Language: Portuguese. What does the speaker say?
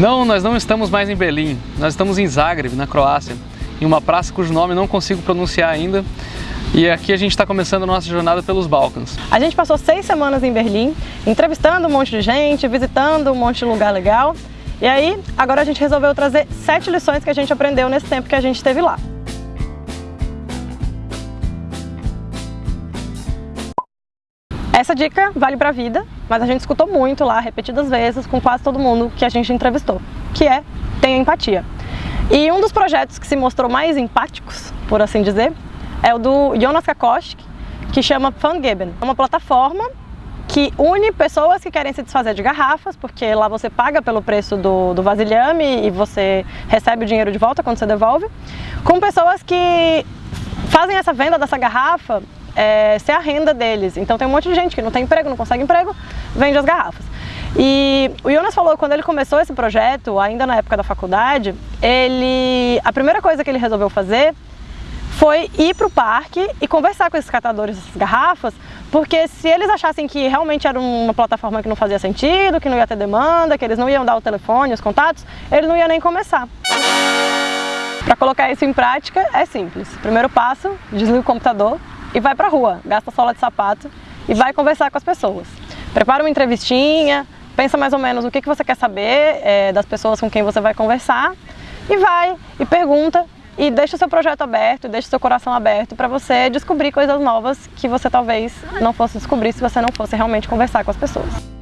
Não, nós não estamos mais em Berlim, nós estamos em Zagreb, na Croácia, em uma praça cujo nome não consigo pronunciar ainda, e aqui a gente está começando a nossa jornada pelos Balcãs. A gente passou seis semanas em Berlim, entrevistando um monte de gente, visitando um monte de lugar legal, e aí agora a gente resolveu trazer sete lições que a gente aprendeu nesse tempo que a gente esteve lá. Essa dica vale para a vida, mas a gente escutou muito lá, repetidas vezes, com quase todo mundo que a gente entrevistou, que é tenha empatia. E um dos projetos que se mostrou mais empáticos, por assim dizer, é o do Jonas Kakoschik, que chama Fangeben. É uma plataforma que une pessoas que querem se desfazer de garrafas, porque lá você paga pelo preço do, do vasilhame e você recebe o dinheiro de volta quando você devolve, com pessoas que fazem essa venda dessa garrafa é, ser a renda deles. Então tem um monte de gente que não tem emprego, não consegue emprego, vende as garrafas. E o Jonas falou que quando ele começou esse projeto, ainda na época da faculdade, ele a primeira coisa que ele resolveu fazer foi ir para o parque e conversar com esses catadores dessas garrafas, porque se eles achassem que realmente era uma plataforma que não fazia sentido, que não ia ter demanda, que eles não iam dar o telefone, os contatos, ele não ia nem começar. Para colocar isso em prática é simples. Primeiro passo, desliga o computador, e vai pra rua, gasta sola de sapato e vai conversar com as pessoas. Prepara uma entrevistinha, pensa mais ou menos o que, que você quer saber é, das pessoas com quem você vai conversar e vai e pergunta e deixa o seu projeto aberto, deixa o seu coração aberto para você descobrir coisas novas que você talvez não fosse descobrir se você não fosse realmente conversar com as pessoas.